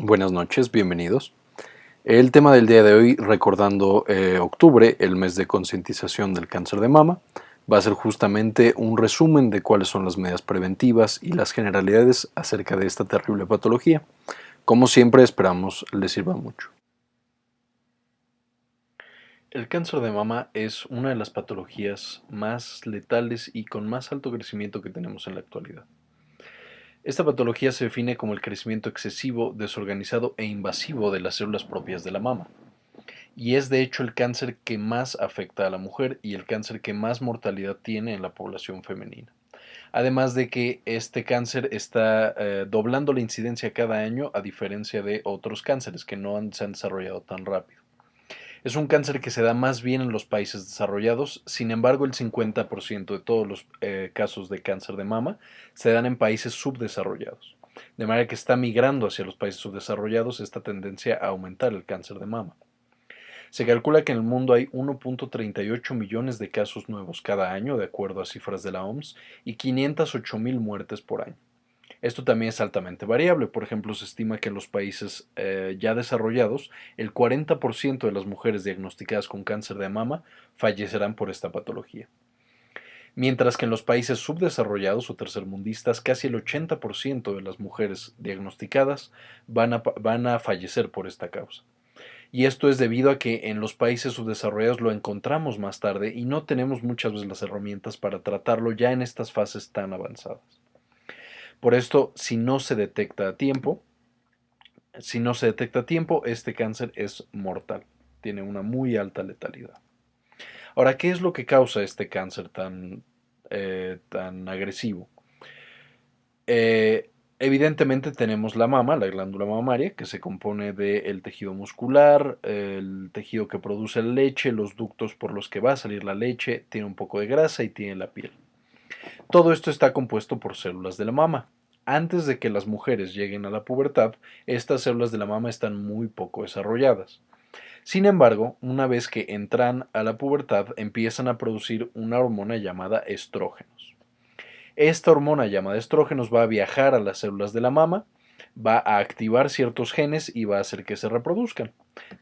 Buenas noches, bienvenidos. El tema del día de hoy, recordando eh, octubre, el mes de concientización del cáncer de mama, va a ser justamente un resumen de cuáles son las medidas preventivas y las generalidades acerca de esta terrible patología. Como siempre, esperamos les sirva mucho. El cáncer de mama es una de las patologías más letales y con más alto crecimiento que tenemos en la actualidad. Esta patología se define como el crecimiento excesivo, desorganizado e invasivo de las células propias de la mama. Y es de hecho el cáncer que más afecta a la mujer y el cáncer que más mortalidad tiene en la población femenina. Además de que este cáncer está eh, doblando la incidencia cada año a diferencia de otros cánceres que no se han desarrollado tan rápido. Es un cáncer que se da más bien en los países desarrollados, sin embargo el 50% de todos los eh, casos de cáncer de mama se dan en países subdesarrollados. De manera que está migrando hacia los países subdesarrollados esta tendencia a aumentar el cáncer de mama. Se calcula que en el mundo hay 1.38 millones de casos nuevos cada año, de acuerdo a cifras de la OMS, y 508 mil muertes por año. Esto también es altamente variable. Por ejemplo, se estima que en los países eh, ya desarrollados, el 40% de las mujeres diagnosticadas con cáncer de mama fallecerán por esta patología. Mientras que en los países subdesarrollados o tercermundistas, casi el 80% de las mujeres diagnosticadas van a, van a fallecer por esta causa. Y esto es debido a que en los países subdesarrollados lo encontramos más tarde y no tenemos muchas veces las herramientas para tratarlo ya en estas fases tan avanzadas. Por esto, si no se detecta a tiempo, si no se detecta a tiempo, este cáncer es mortal. Tiene una muy alta letalidad. Ahora, ¿qué es lo que causa este cáncer tan, eh, tan agresivo? Eh, evidentemente tenemos la mama, la glándula mamaria, que se compone del tejido muscular, el tejido que produce la leche, los ductos por los que va a salir la leche, tiene un poco de grasa y tiene la piel. Todo esto está compuesto por células de la mama. Antes de que las mujeres lleguen a la pubertad, estas células de la mama están muy poco desarrolladas. Sin embargo, una vez que entran a la pubertad, empiezan a producir una hormona llamada estrógenos. Esta hormona llamada estrógenos va a viajar a las células de la mama, va a activar ciertos genes y va a hacer que se reproduzcan,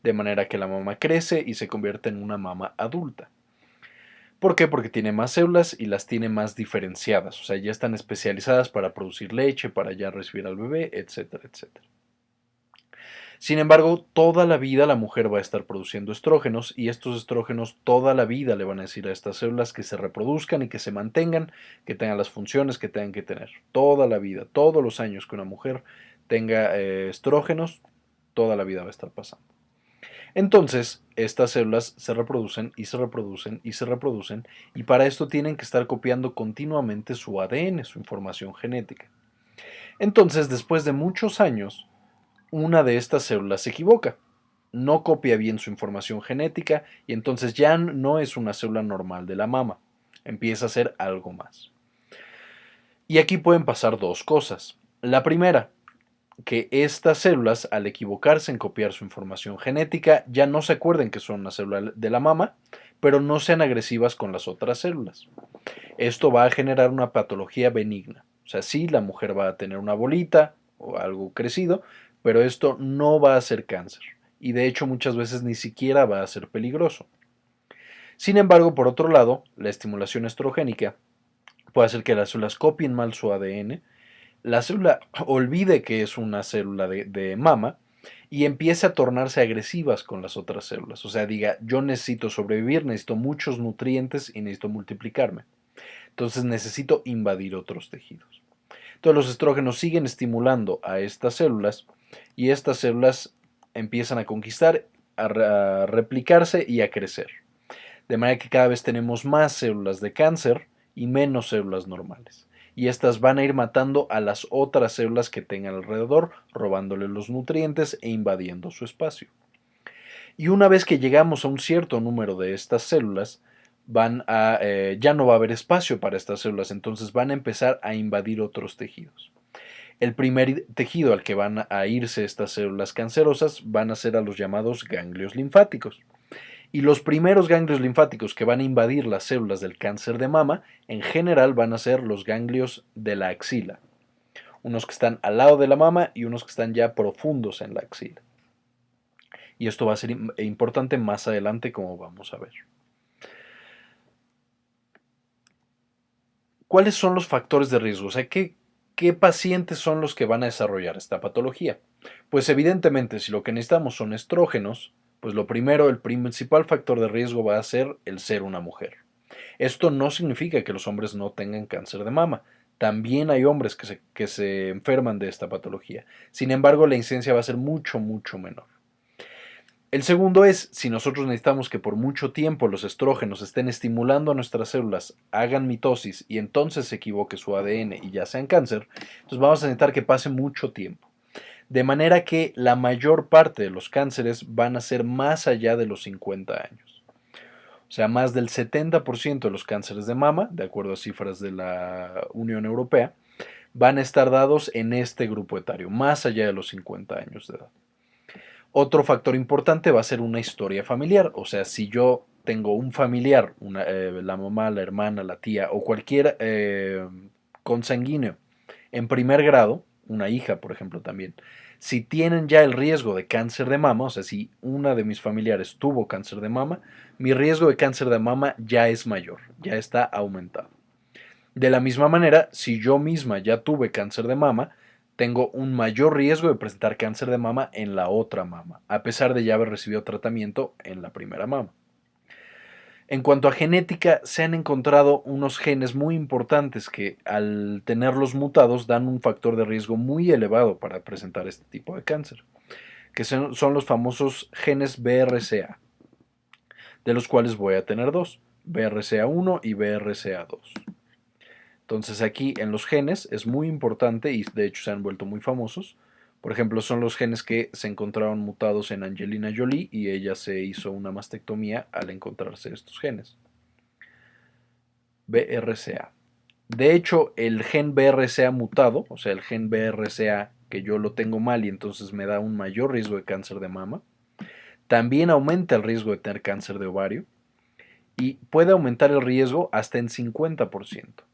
de manera que la mama crece y se convierte en una mama adulta. ¿Por qué? Porque tiene más células y las tiene más diferenciadas, o sea, ya están especializadas para producir leche, para ya recibir al bebé, etcétera, etcétera. Sin embargo, toda la vida la mujer va a estar produciendo estrógenos y estos estrógenos toda la vida le van a decir a estas células que se reproduzcan y que se mantengan, que tengan las funciones que tengan que tener. Toda la vida, todos los años que una mujer tenga eh, estrógenos, toda la vida va a estar pasando. Entonces, estas células se reproducen y se reproducen y se reproducen y para esto tienen que estar copiando continuamente su ADN, su información genética. Entonces, después de muchos años, una de estas células se equivoca, no copia bien su información genética y entonces ya no es una célula normal de la mama, empieza a ser algo más. Y aquí pueden pasar dos cosas. La primera, que estas células, al equivocarse en copiar su información genética, ya no se acuerden que son una célula de la mama, pero no sean agresivas con las otras células. Esto va a generar una patología benigna. O sea, sí, la mujer va a tener una bolita o algo crecido, pero esto no va a ser cáncer. Y de hecho muchas veces ni siquiera va a ser peligroso. Sin embargo, por otro lado, la estimulación estrogénica puede hacer que las células copien mal su ADN, la célula olvide que es una célula de, mama y empiece a tornarse agresivas con las otras células. O sea, diga, yo necesito sobrevivir, necesito muchos nutrientes y necesito multiplicarme. Entonces necesito invadir otros tejidos. Entonces los estrógenos siguen estimulando a estas células y estas células empiezan a conquistar, a replicarse y a crecer. De manera que cada vez tenemos más células de cáncer y menos células normales y estas van a ir matando a las otras células que tengan alrededor, robándole los nutrientes e invadiendo su espacio. Y una vez que llegamos a un cierto número de estas células, van a, eh, ya no va a haber espacio para estas células, entonces van a empezar a invadir otros tejidos. El primer tejido al que van a irse estas células cancerosas van a ser a los llamados ganglios linfáticos y los primeros ganglios linfáticos que van a invadir las células del cáncer de mama en general van a ser los ganglios de la axila. unos que están al lado de la mama y unos que están ya profundos en la axila. Y esto va a ser importante más adelante como vamos a ver. ¿Cuáles son los factores de riesgo? O sea, ¿qué, ¿qué pacientes son los que van a desarrollar esta patología? Pues evidentemente, si lo que necesitamos son estrógenos, pues lo primero, el principal factor de riesgo va a ser el ser una mujer. Esto no significa que los hombres no tengan cáncer de mama. También hay hombres que se, que se enferman de esta patología. Sin embargo, la incidencia va a ser mucho, mucho menor. El segundo es, si nosotros necesitamos que por mucho tiempo los estrógenos estén estimulando a nuestras células, hagan mitosis y entonces se equivoque su ADN y ya sean cáncer, entonces vamos a necesitar que pase mucho tiempo. De manera que la mayor parte de los cánceres van a ser más allá de los 50 años. O sea, más del 70% de los cánceres de mama, de acuerdo a cifras de la Unión Europea, van a estar dados en este grupo etario, más allá de los 50 años de edad. Otro factor importante va a ser una historia familiar, o sea, si yo tengo un familiar, eh, la mamá, la hermana, la tía o cualquier eh, consanguíneo en primer grado, una hija, por ejemplo, también, si tienen ya el riesgo de cáncer de mama, o sea, si una de mis familiares tuvo cáncer de mama, mi riesgo de cáncer de mama ya es mayor, ya está aumentado. De la misma manera, si yo misma ya tuve cáncer de mama, tengo un mayor riesgo de presentar cáncer de mama en la otra mama, a pesar de ya haber recibido tratamiento en la primera mama. En cuanto a genética, se han encontrado unos genes muy importantes que al tenerlos mutados dan un factor de riesgo muy elevado para presentar este tipo de cáncer, que son, los famosos genes BRCA, de los cuales voy a tener dos, BRCA1 y BRCA2. Entonces aquí en los genes es muy importante y de hecho se han vuelto muy famosos por ejemplo, son los genes que se encontraron mutados en Angelina Jolie y ella se hizo una mastectomía al encontrarse estos genes. BRCA. De hecho, el gen BRCA mutado, o sea, el gen BRCA que yo lo tengo mal y entonces me da un mayor riesgo de cáncer de mama, también aumenta el riesgo de tener cáncer de ovario y puede aumentar el riesgo hasta en 50%.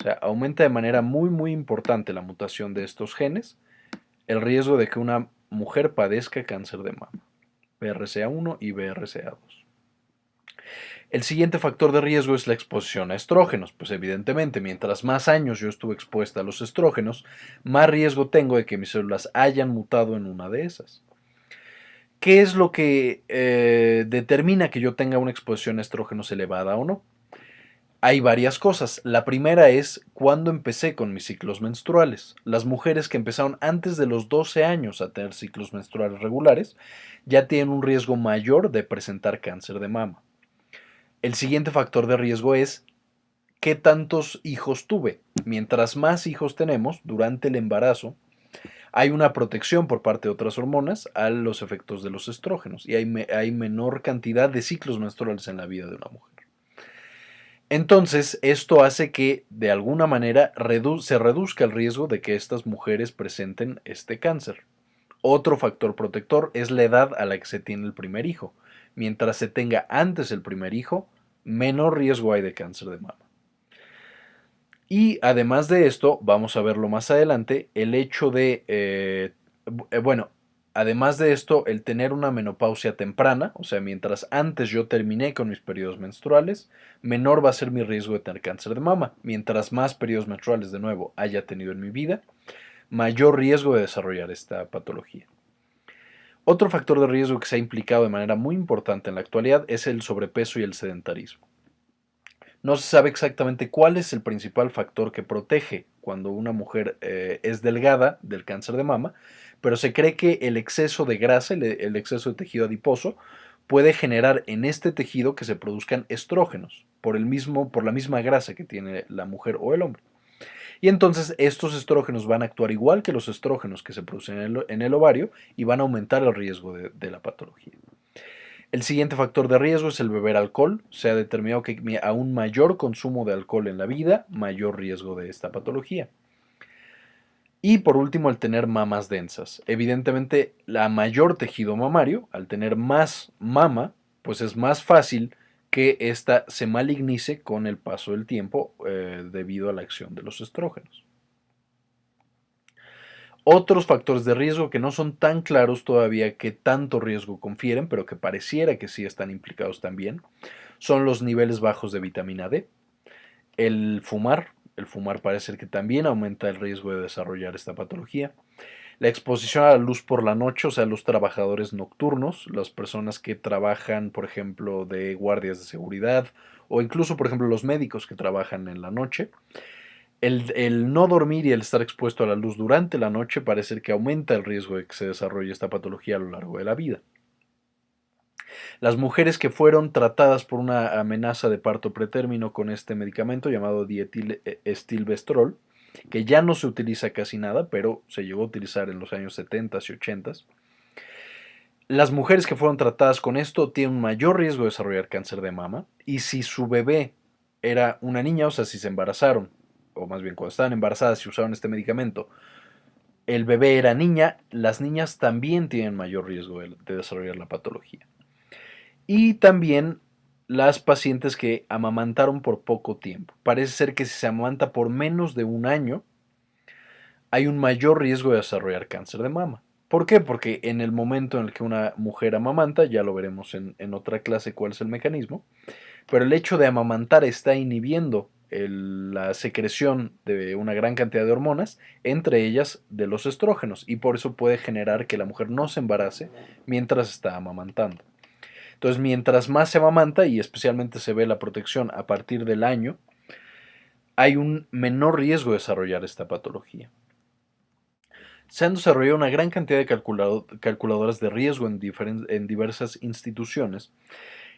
O sea, aumenta de manera muy muy importante la mutación de estos genes el riesgo de que una mujer padezca cáncer de mama, BRCA1 y BRCA2. El siguiente factor de riesgo es la exposición a estrógenos, pues evidentemente mientras más años yo estuve expuesta a los estrógenos, más riesgo tengo de que mis células hayan mutado en una de esas. ¿Qué es lo que eh, determina que yo tenga una exposición a estrógenos elevada o no? Hay varias cosas. La primera es cuando empecé con mis ciclos menstruales. Las mujeres que empezaron antes de los 12 años a tener ciclos menstruales regulares ya tienen un riesgo mayor de presentar cáncer de mama. El siguiente factor de riesgo es qué tantos hijos tuve. Mientras más hijos tenemos durante el embarazo, hay una protección por parte de otras hormonas a los efectos de los estrógenos y hay, hay menor cantidad de ciclos menstruales en la vida de una mujer. Entonces, esto hace que de alguna manera se reduzca el riesgo de que estas mujeres presenten este cáncer. Otro factor protector es la edad a la que se tiene el primer hijo. Mientras se tenga antes el primer hijo, menor riesgo hay de cáncer de mama. Y además de esto, vamos a verlo más adelante, el hecho de, eh, eh, bueno, Además de esto, el tener una menopausia temprana, o sea, mientras antes yo terminé con mis periodos menstruales, menor va a ser mi riesgo de tener cáncer de mama. Mientras más periodos menstruales de nuevo haya tenido en mi vida, mayor riesgo de desarrollar esta patología. Otro factor de riesgo que se ha implicado de manera muy importante en la actualidad es el sobrepeso y el sedentarismo. No se sabe exactamente cuál es el principal factor que protege cuando una mujer eh, es delgada del cáncer de mama, pero se cree que el exceso de grasa, el, exceso de tejido adiposo, puede generar en este tejido que se produzcan estrógenos por, el mismo, por la misma grasa que tiene la mujer o el hombre. Y entonces estos estrógenos van a actuar igual que los estrógenos que se producen en el, ovario y van a aumentar el riesgo de, la patología. El siguiente factor de riesgo es el beber alcohol. Se ha determinado que a un mayor consumo de alcohol en la vida, mayor riesgo de esta patología. Y por último, el tener mamas densas. Evidentemente, la mayor tejido mamario, al tener más mama, pues es más fácil que ésta se malignice con el paso del tiempo eh, debido a la acción de los estrógenos. Otros factores de riesgo que no son tan claros todavía que tanto riesgo confieren, pero que pareciera que sí están implicados también, son los niveles bajos de vitamina D, el fumar, el fumar parece que también aumenta el riesgo de desarrollar esta patología, la exposición a la luz por la noche, o sea, los trabajadores nocturnos, las personas que trabajan, por ejemplo, de guardias de seguridad o incluso, por ejemplo, los médicos que trabajan en la noche. El, no dormir y el estar expuesto a la luz durante la noche parece que aumenta el riesgo de que se desarrolle esta patología a lo largo de la vida. Las mujeres que fueron tratadas por una amenaza de parto pretérmino con este medicamento llamado dietilestilbestrol, que ya no se utiliza casi nada, pero se llegó a utilizar en los años 70 y 80. Las mujeres que fueron tratadas con esto tienen mayor riesgo de desarrollar cáncer de mama y si su bebé era una niña, o sea, si se embarazaron, o más bien cuando estaban embarazadas y usaron este medicamento, el bebé era niña, las niñas también tienen mayor riesgo de desarrollar la patología. Y también las pacientes que amamantaron por poco tiempo. Parece ser que si se amamanta por menos de un año, hay un mayor riesgo de desarrollar cáncer de mama. ¿Por qué? Porque en el momento en el que una mujer amamanta, ya lo veremos en, otra clase cuál es el mecanismo, pero el hecho de amamantar está inhibiendo la secreción de una gran cantidad de hormonas, entre ellas de los estrógenos, y por eso puede generar que la mujer no se embarace mientras está amamantando. Entonces, mientras más se amamanta, y especialmente se ve la protección a partir del año, hay un menor riesgo de desarrollar esta patología. Se han desarrollado una gran cantidad de calculadoras de riesgo en, diversas instituciones,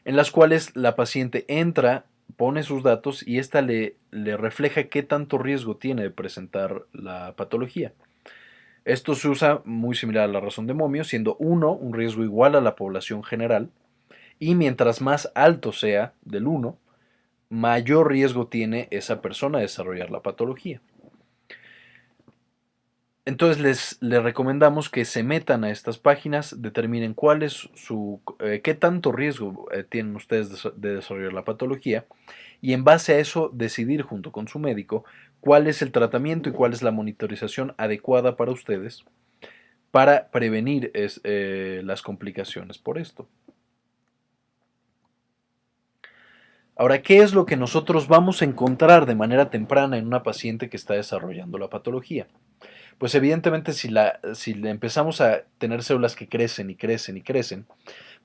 en las cuales la paciente entra, pone sus datos y ésta le, le refleja qué tanto riesgo tiene de presentar la patología. Esto se usa muy similar a la razón de momio, siendo 1 un riesgo igual a la población general y mientras más alto sea del 1, mayor riesgo tiene esa persona de desarrollar la patología. Entonces les, recomendamos que se metan a estas páginas, determinen cuál es su, eh, qué tanto riesgo eh, tienen ustedes de, de desarrollar la patología y en base a eso decidir junto con su médico cuál es el tratamiento y cuál es la monitorización adecuada para ustedes para prevenir eh, las complicaciones por esto. Ahora, ¿qué es lo que nosotros vamos a encontrar de manera temprana en una paciente que está desarrollando la patología? Pues evidentemente si, la, si empezamos a tener células que crecen y crecen y crecen,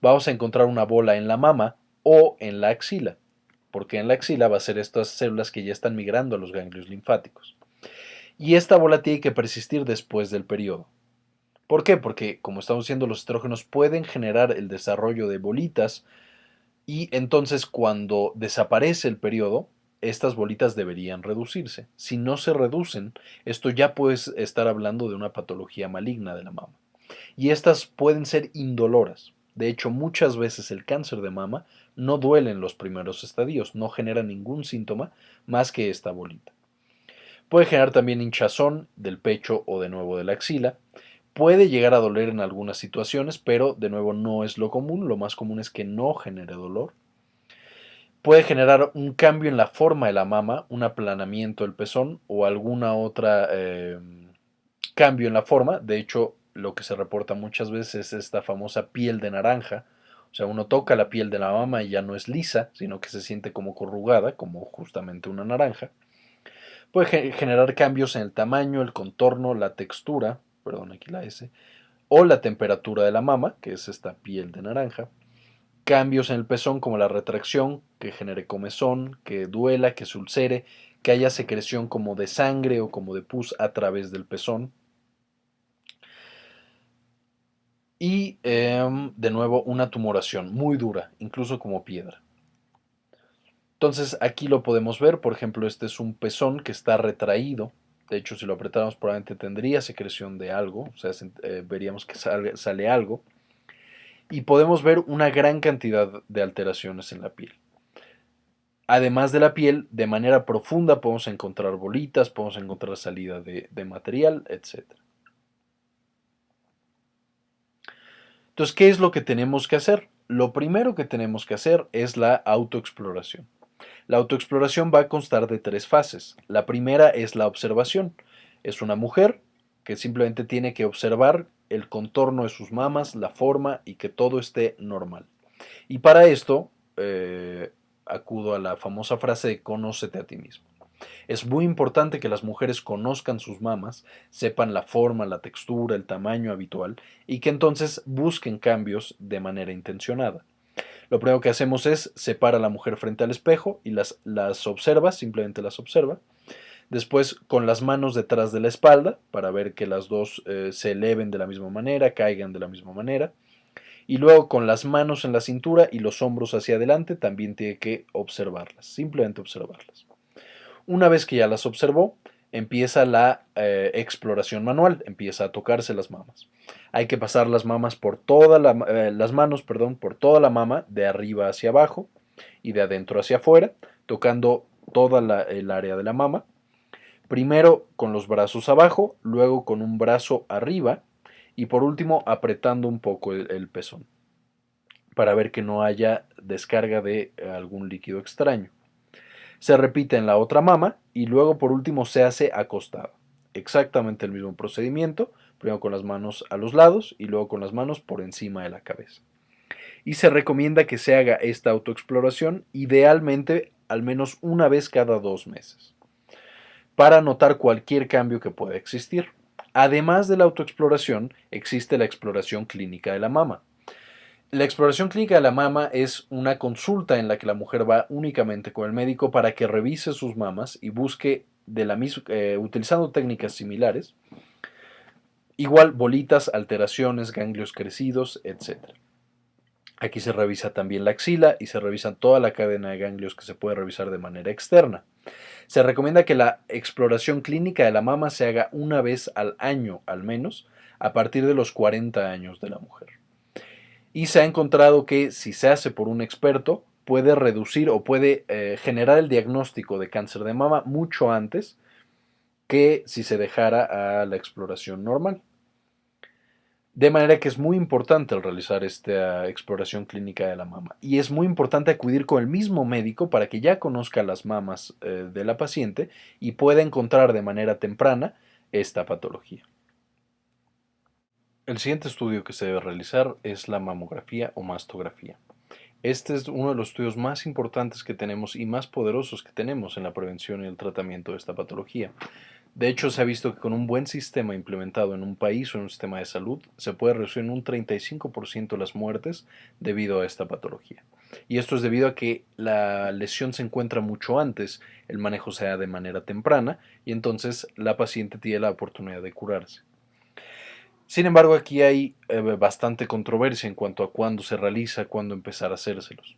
vamos a encontrar una bola en la mama o en la axila, porque en la axila va a ser estas células que ya están migrando a los ganglios linfáticos. Y esta bola tiene que persistir después del periodo. ¿Por qué? Porque, como estamos diciendo, los estrógenos pueden generar el desarrollo de bolitas y entonces cuando desaparece el periodo, estas bolitas deberían reducirse. Si no se reducen, esto ya puede estar hablando de una patología maligna de la mama. Y estas pueden ser indoloras. De hecho, muchas veces el cáncer de mama no duele en los primeros estadios, no genera ningún síntoma más que esta bolita. Puede generar también hinchazón del pecho o de nuevo de la axila, Puede llegar a doler en algunas situaciones, pero de nuevo no es lo común. Lo más común es que no genere dolor. Puede generar un cambio en la forma de la mama, un aplanamiento del pezón o alguna otra eh, cambio en la forma. De hecho, lo que se reporta muchas veces es esta famosa piel de naranja. O sea, uno toca la piel de la mama y ya no es lisa, sino que se siente como corrugada, como justamente una naranja. Puede generar cambios en el tamaño, el contorno, la textura, perdón, aquí la S, o la temperatura de la mama, que es esta piel de naranja, cambios en el pezón como la retracción, que genere comezón, que duela, que se ulcere, que haya secreción como de sangre o como de pus a través del pezón. Y em, de nuevo una tumoración muy dura, incluso como piedra. Entonces aquí lo podemos ver, por ejemplo, este es un pezón que está retraído, de hecho, si lo apretáramos probablemente tendría secreción de algo, o sea, eh, veríamos que sale, algo. Y podemos ver una gran cantidad de alteraciones en la piel. Además de la piel, de manera profunda podemos encontrar bolitas, podemos encontrar salida de, de material, etc. Entonces, ¿qué es lo que tenemos que hacer? Lo primero que tenemos que hacer es la autoexploración. La autoexploración va a constar de tres fases. La primera es la observación. Es una mujer que simplemente tiene que observar el contorno de sus mamas, la forma y que todo esté normal. Y para esto eh, acudo a la famosa frase de conócete a ti mismo. Es muy importante que las mujeres conozcan sus mamas, sepan la forma, la textura, el tamaño habitual y que entonces busquen cambios de manera intencionada. Lo primero que hacemos es separar a la mujer frente al espejo y las, las observa, simplemente las observa. Después con las manos detrás de la espalda para ver que las dos eh, se eleven de la misma manera, caigan de la misma manera. Y luego con las manos en la cintura y los hombros hacia adelante también tiene que observarlas, simplemente observarlas. Una vez que ya las observó, empieza la eh, exploración manual, empieza a tocarse las mamas. Hay que pasar las mamas por toda la, eh, las manos, perdón, por toda la mama, de arriba hacia abajo y de adentro hacia afuera, tocando toda el área de la mama. Primero con los brazos abajo, luego con un brazo arriba y por último apretando un poco el pezón para ver que no haya descarga de algún líquido extraño. Se repite en la otra mama y luego por último se hace acostado. Exactamente el mismo procedimiento, primero con las manos a los lados y luego con las manos por encima de la cabeza. Y se recomienda que se haga esta autoexploración idealmente al menos una vez cada dos meses, para notar cualquier cambio que pueda existir. Además de la autoexploración, existe la exploración clínica de la mama, la exploración clínica de la mama es una consulta en la que la mujer va únicamente con el médico para que revise sus mamas y busque de la misma, eh, utilizando técnicas similares, igual bolitas, alteraciones, ganglios crecidos, etc. Aquí se revisa también la axila y se revisa toda la cadena de ganglios que se puede revisar de manera externa. Se recomienda que la exploración clínica de la mama se haga una vez al año al menos, a partir de los 40 años de la mujer y se ha encontrado que si se hace por un experto puede reducir o puede eh, generar el diagnóstico de cáncer de mama mucho antes que si se dejara a la exploración normal. De manera que es muy importante al realizar esta exploración clínica de la mama y es muy importante acudir con el mismo médico para que ya conozca las mamas eh, de la paciente y pueda encontrar de manera temprana esta patología. El siguiente estudio que se debe realizar es la mamografía o mastografía. Este es uno de los estudios más importantes que tenemos y más poderosos que tenemos en la prevención y el tratamiento de esta patología. De hecho, se ha visto que con un buen sistema implementado en un país o en un sistema de salud, se puede reducir en un 35% las muertes debido a esta patología. Y esto es debido a que la lesión se encuentra mucho antes, el manejo se da de manera temprana y entonces la paciente tiene la oportunidad de curarse. Sin embargo, aquí hay eh, bastante controversia en cuanto a cuándo se realiza, cuándo empezar a hacérselos.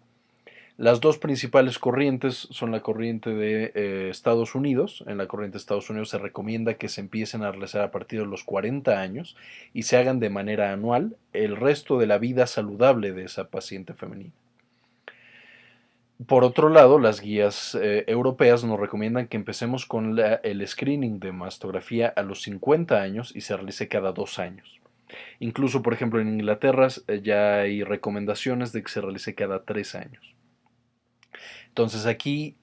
Las dos principales corrientes son la corriente de eh, Estados Unidos. En la corriente de Estados Unidos se recomienda que se empiecen a realizar a partir de los 40 años y se hagan de manera anual el resto de la vida saludable de esa paciente femenina. Por otro lado, las guías eh, europeas nos recomiendan que empecemos con el screening de mastografía a los 50 años y se realice cada dos años. Incluso, por ejemplo, en Inglaterra eh, ya hay recomendaciones de que se realice cada tres años. Entonces aquí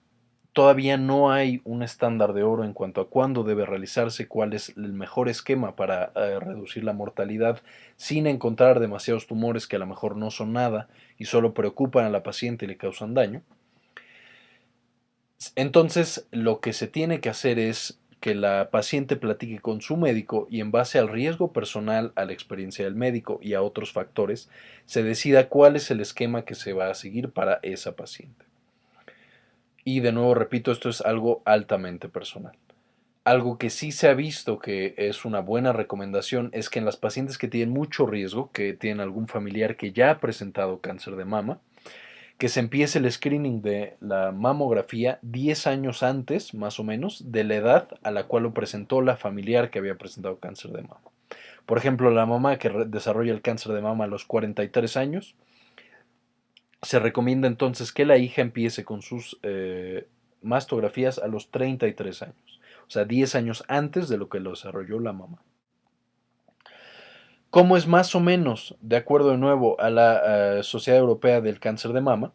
todavía no hay un estándar de oro en cuanto a cuándo debe realizarse, cuál es el mejor esquema para eh, reducir la mortalidad sin encontrar demasiados tumores que a lo mejor no son nada y solo preocupan a la paciente y le causan daño. Entonces, lo que se tiene que hacer es que la paciente platique con su médico y en base al riesgo personal, a la experiencia del médico y a otros factores, se decida cuál es el esquema que se va a seguir para esa paciente. Y de nuevo repito, esto es algo altamente personal. Algo que sí se ha visto que es una buena recomendación es que en las pacientes que tienen mucho riesgo, que tienen algún familiar que ya ha presentado cáncer de mama, que se empiece el screening de la mamografía 10 años antes, más o menos, de la edad a la cual lo presentó la familiar que había presentado cáncer de mama. Por ejemplo, la mamá que desarrolla el cáncer de mama a los 43 años, se recomienda entonces que la hija empiece con sus eh, mastografías a los 33 años, o sea, 10 años antes de lo que lo desarrolló la mamá. ¿Cómo es más o menos, de acuerdo de nuevo a la eh, Sociedad Europea del Cáncer de Mama,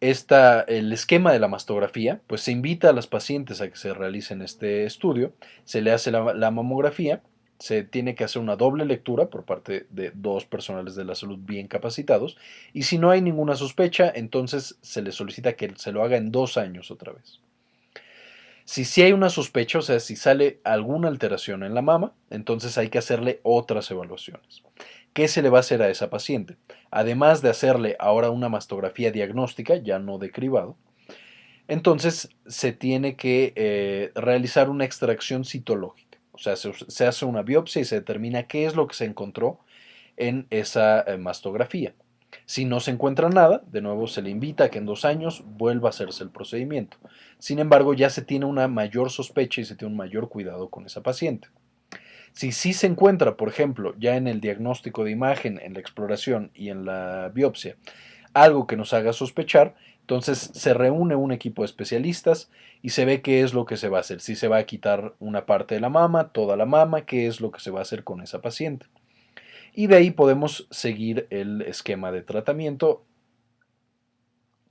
esta, el esquema de la mastografía, pues se invita a las pacientes a que se realicen este estudio, se le hace la mamografía se tiene que hacer una doble lectura por parte de dos personales de la salud bien capacitados y si no hay ninguna sospecha, entonces se le solicita que se lo haga en dos años otra vez. Si sí hay una sospecha, o sea, si sale alguna alteración en la mama, entonces hay que hacerle otras evaluaciones. ¿Qué se le va a hacer a esa paciente? Además de hacerle ahora una mastografía diagnóstica, ya no de cribado, entonces se tiene que eh, realizar una extracción citológica. O sea, se, hace una biopsia y se determina qué es lo que se encontró en esa eh, mastografía. Si no se encuentra nada, de nuevo se le invita a que en dos años vuelva a hacerse el procedimiento. Sin embargo, ya se tiene una mayor sospecha y se tiene un mayor cuidado con esa paciente. Si sí se encuentra, por ejemplo, ya en el diagnóstico de imagen, en la exploración y en la biopsia, algo que nos haga sospechar, entonces se reúne un equipo de especialistas y se ve qué es lo que se va a hacer. Si se va a quitar una parte de la mama, toda la mama, qué es lo que se va a hacer con esa paciente. Y de ahí podemos seguir el esquema de tratamiento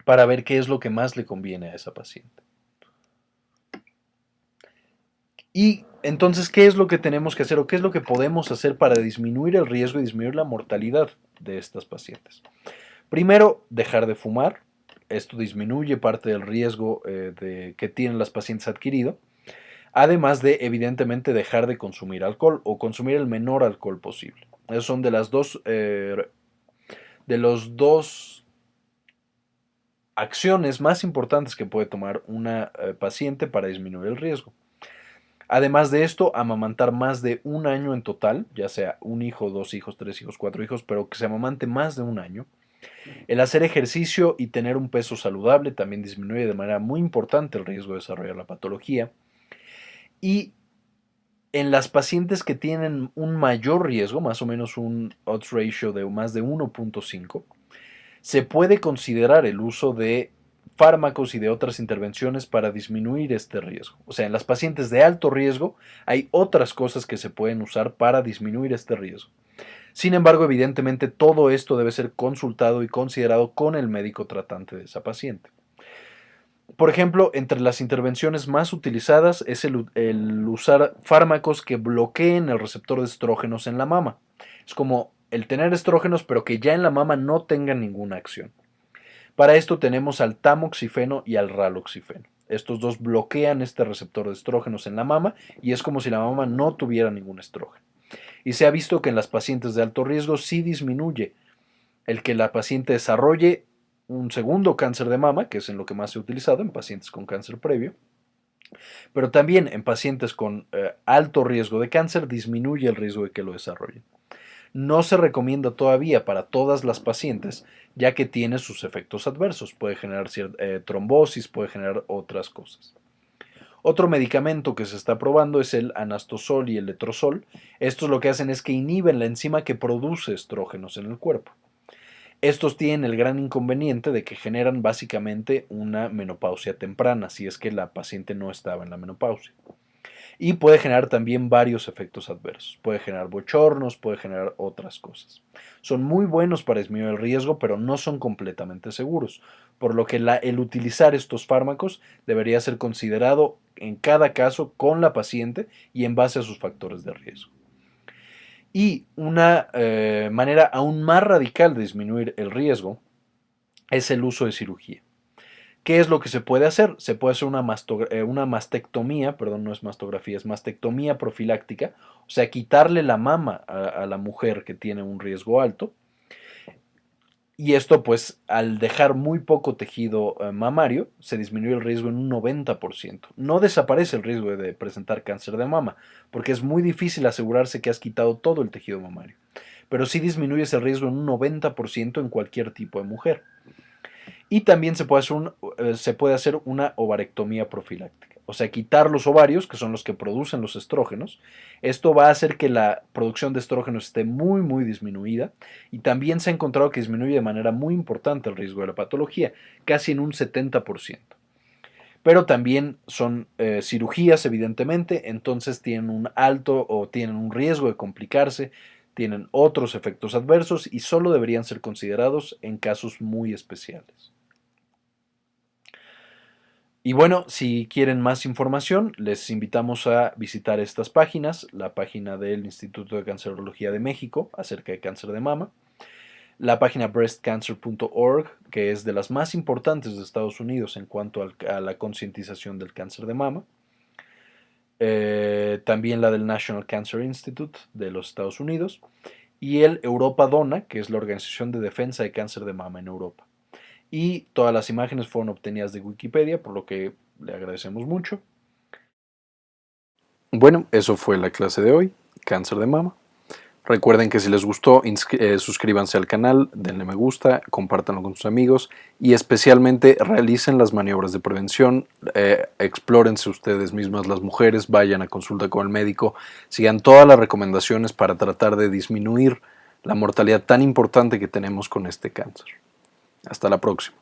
para ver qué es lo que más le conviene a esa paciente. Y entonces, ¿qué es lo que tenemos que hacer o qué es lo que podemos hacer para disminuir el riesgo y disminuir la mortalidad de estas pacientes? Primero, dejar de fumar, esto disminuye parte del riesgo eh, de, que tienen las pacientes adquirido, además de evidentemente dejar de consumir alcohol o consumir el menor alcohol posible. Esas son de las dos, eh, de los dos acciones más importantes que puede tomar una eh, paciente para disminuir el riesgo. Además de esto, amamantar más de un año en total, ya sea un hijo, dos hijos, tres hijos, cuatro hijos, pero que se amamante más de un año. El hacer ejercicio y tener un peso saludable también disminuye de manera muy importante el riesgo de desarrollar la patología. Y en las pacientes que tienen un mayor riesgo, más o menos un odds ratio de más de 1.5, se puede considerar el uso de fármacos y de otras intervenciones para disminuir este riesgo. O sea, en las pacientes de alto riesgo hay otras cosas que se pueden usar para disminuir este riesgo. Sin embargo, evidentemente todo esto debe ser consultado y considerado con el médico tratante de esa paciente. Por ejemplo, entre las intervenciones más utilizadas es el, usar fármacos que bloqueen el receptor de estrógenos en la mama. Es como el tener estrógenos pero que ya en la mama no tengan ninguna acción. Para esto tenemos al tamoxifeno y al raloxifeno. Estos dos bloquean este receptor de estrógenos en la mama y es como si la mama no tuviera ningún estrógeno y se ha visto que en las pacientes de alto riesgo sí disminuye el que la paciente desarrolle un segundo cáncer de mama, que es en lo que más se ha utilizado en pacientes con cáncer previo, pero también en pacientes con eh, alto riesgo de cáncer disminuye el riesgo de que lo desarrollen. No se recomienda todavía para todas las pacientes, ya que tiene sus efectos adversos. Puede generar eh, trombosis, puede generar otras cosas. Otro medicamento que se está probando es el anastosol y el letrozol. Estos lo que hacen es que inhiben la enzima que produce estrógenos en el cuerpo. Estos tienen el gran inconveniente de que generan básicamente una menopausia temprana, si es que la paciente no estaba en la menopausia y puede generar también varios efectos adversos. Puede generar bochornos, puede generar otras cosas. Son muy buenos para disminuir el riesgo, pero no son completamente seguros, por lo que el utilizar estos fármacos debería ser considerado en cada caso con la paciente y en base a sus factores de riesgo. Y una eh, manera aún más radical de disminuir el riesgo es el uso de cirugía. ¿Qué es lo que se puede hacer? Se puede hacer una, eh, una, mastectomía, perdón, no es mastografía, es mastectomía profiláctica, o sea, quitarle la mama a, la mujer que tiene un riesgo alto. Y esto, pues, al dejar muy poco tejido eh, mamario, se disminuye el riesgo en un 90%. No desaparece el riesgo de presentar cáncer de mama, porque es muy difícil asegurarse que has quitado todo el tejido mamario. Pero sí disminuyes el riesgo en un 90% en cualquier tipo de mujer. Y también se puede, hacer eh, se puede hacer una ovarectomía profiláctica, o sea, quitar los ovarios, que son los que producen los estrógenos. Esto va a hacer que la producción de estrógenos esté muy, muy disminuida y también se ha encontrado que disminuye de manera muy importante el riesgo de la patología, casi en un 70%. Pero también son eh, cirugías, evidentemente, entonces tienen un alto o tienen un riesgo de complicarse, tienen otros efectos adversos y solo deberían ser considerados en casos muy especiales. Y bueno, si quieren más información, les invitamos a visitar estas páginas, la página del Instituto de Cancerología de México acerca de cáncer de mama, la página breastcancer.org, que es de las más importantes de Estados Unidos en cuanto a la concientización del cáncer de mama, eh, también la del National Cancer Institute de los Estados Unidos y el Europa Dona, que es la Organización de Defensa de Cáncer de Mama en Europa. Y todas las imágenes fueron obtenidas de Wikipedia, por lo que le agradecemos mucho. Bueno, eso fue la clase de hoy, cáncer de mama. Recuerden que si les gustó, eh, suscríbanse al canal, denle me gusta, compártanlo con sus amigos y especialmente realicen las maniobras de prevención, eh, explórense ustedes mismas las mujeres, vayan a consulta con el médico, sigan todas las recomendaciones para tratar de disminuir la mortalidad tan importante que tenemos con este cáncer. Hasta la próxima.